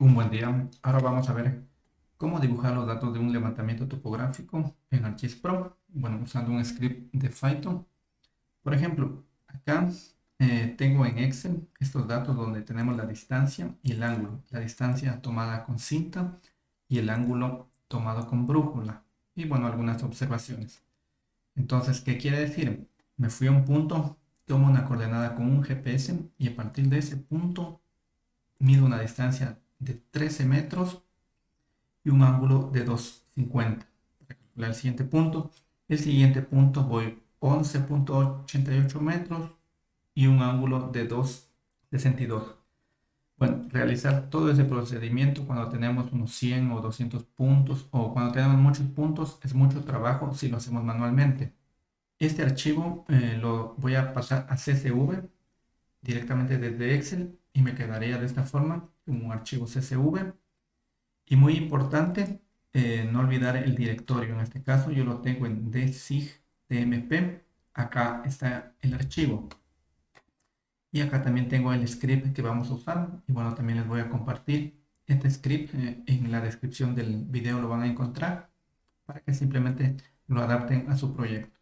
Un buen día. Ahora vamos a ver cómo dibujar los datos de un levantamiento topográfico en ArcGIS Pro. Bueno, usando un script de Python. Por ejemplo, acá eh, tengo en Excel estos datos donde tenemos la distancia y el ángulo. La distancia tomada con cinta y el ángulo tomado con brújula. Y bueno, algunas observaciones. Entonces, ¿qué quiere decir? Me fui a un punto, tomo una coordenada con un GPS y a partir de ese punto mido una distancia de 13 metros y un ángulo de 2,50. Para calcular el siguiente punto, el siguiente punto voy 11.88 metros y un ángulo de 2,62. Bueno, realizar todo ese procedimiento cuando tenemos unos 100 o 200 puntos o cuando tenemos muchos puntos es mucho trabajo si lo hacemos manualmente. Este archivo eh, lo voy a pasar a CSV directamente desde Excel y me quedaría de esta forma un archivo CSV. Y muy importante, eh, no olvidar el directorio. En este caso yo lo tengo en dsigtmp. Acá está el archivo. Y acá también tengo el script que vamos a usar. Y bueno, también les voy a compartir este script. Eh, en la descripción del video lo van a encontrar para que simplemente lo adapten a su proyecto.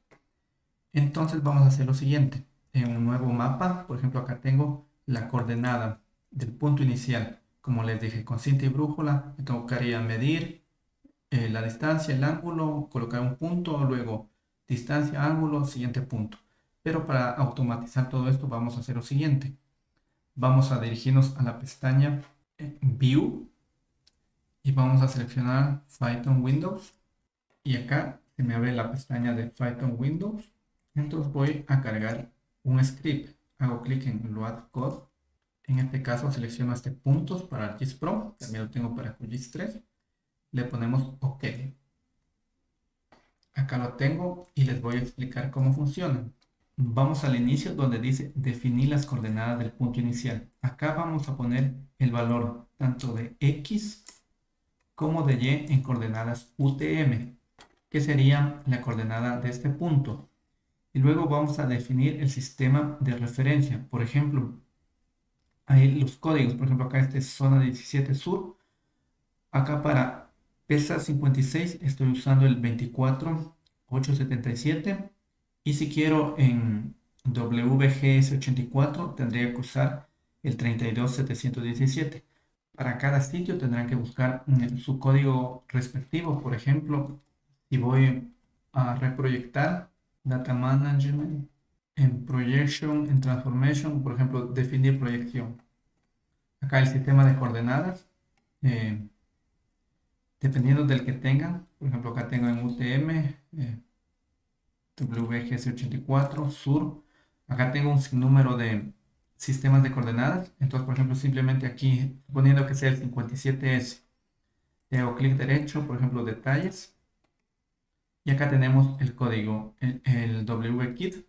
Entonces vamos a hacer lo siguiente. En un nuevo mapa, por ejemplo, acá tengo la coordenada del punto inicial. Como les dije, con cinta y brújula me tocaría medir eh, la distancia, el ángulo, colocar un punto, luego distancia, ángulo, siguiente punto. Pero para automatizar todo esto vamos a hacer lo siguiente. Vamos a dirigirnos a la pestaña eh, View y vamos a seleccionar Python Windows. Y acá se me abre la pestaña de Python Windows. Entonces voy a cargar un script. Hago clic en Load Code en este caso selecciono este puntos para ArcGIS Pro, también lo tengo para QGIS 3. Le ponemos OK. Acá lo tengo y les voy a explicar cómo funciona. Vamos al inicio donde dice definir las coordenadas del punto inicial. Acá vamos a poner el valor tanto de X como de Y en coordenadas UTM, que sería la coordenada de este punto. Y luego vamos a definir el sistema de referencia. Por ejemplo, ahí los códigos, por ejemplo, acá este es zona 17 sur. Acá para PESA 56 estoy usando el 24877. Y si quiero en WGS84 tendría que usar el 32717. Para cada sitio tendrán que buscar su código respectivo. Por ejemplo, si voy a reproyectar Data Management, en Projection, en Transformation, por ejemplo, definir proyección. Acá el sistema de coordenadas, eh, dependiendo del que tengan, por ejemplo, acá tengo en UTM, eh, WGS84, Sur, acá tengo un sinnúmero de sistemas de coordenadas, entonces, por ejemplo, simplemente aquí, suponiendo que sea el 57S, le hago clic derecho, por ejemplo, detalles, y acá tenemos el código, el WKIT,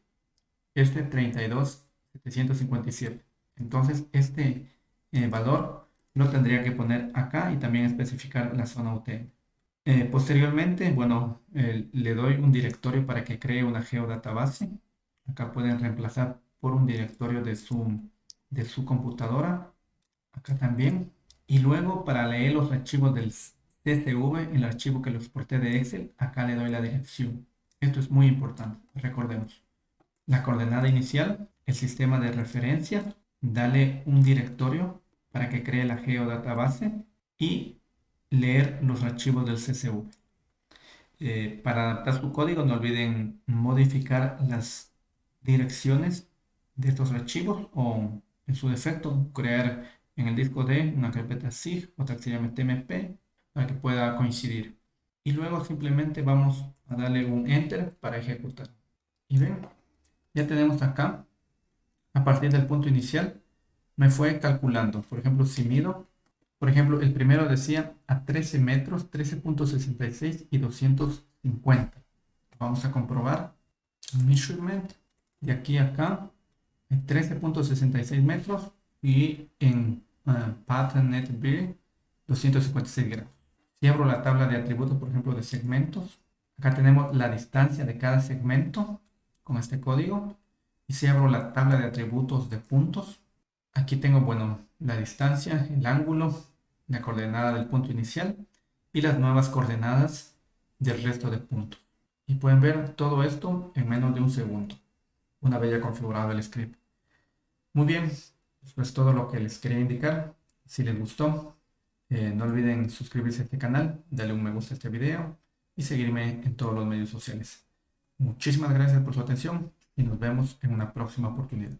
este 32757. Entonces, este eh, valor lo tendría que poner acá y también especificar la zona UTM. Eh, posteriormente, bueno, le doy un directorio para que cree una geodatabase. Acá pueden reemplazar por un directorio de su, de su computadora. Acá también. Y luego para leer los archivos del CSV, el archivo que lo exporté de Excel, acá le doy la dirección. Esto es muy importante, recordemos la coordenada inicial, el sistema de referencia, dale un directorio para que cree la geodatabase y leer los archivos del CSV. Eh, para adaptar su código no olviden modificar las direcciones de estos archivos o en su defecto crear en el disco D una carpeta SIG, otra que se llama TMP para que pueda coincidir. Y luego simplemente vamos a darle un Enter para ejecutar. Y ven, ya tenemos acá, a partir del punto inicial, me fue calculando. Por ejemplo, si mido, por ejemplo, el primero decía a 13 metros, 13.66 y 250. Vamos a comprobar. Measurement. De aquí a acá, 13.66 metros y en uh, Pattern Net 256 grados. Si abro la tabla de atributos, por ejemplo, de segmentos, acá tenemos la distancia de cada segmento con este código. Y si abro la tabla de atributos de puntos, aquí tengo, bueno, la distancia, el ángulo, la coordenada del punto inicial y las nuevas coordenadas del resto de puntos. Y pueden ver todo esto en menos de un segundo, una vez ya configurado el script. Muy bien, eso es todo lo que les quería indicar. Si les gustó, eh, no olviden suscribirse a este canal, darle un me gusta a este video y seguirme en todos los medios sociales. Muchísimas gracias por su atención y nos vemos en una próxima oportunidad.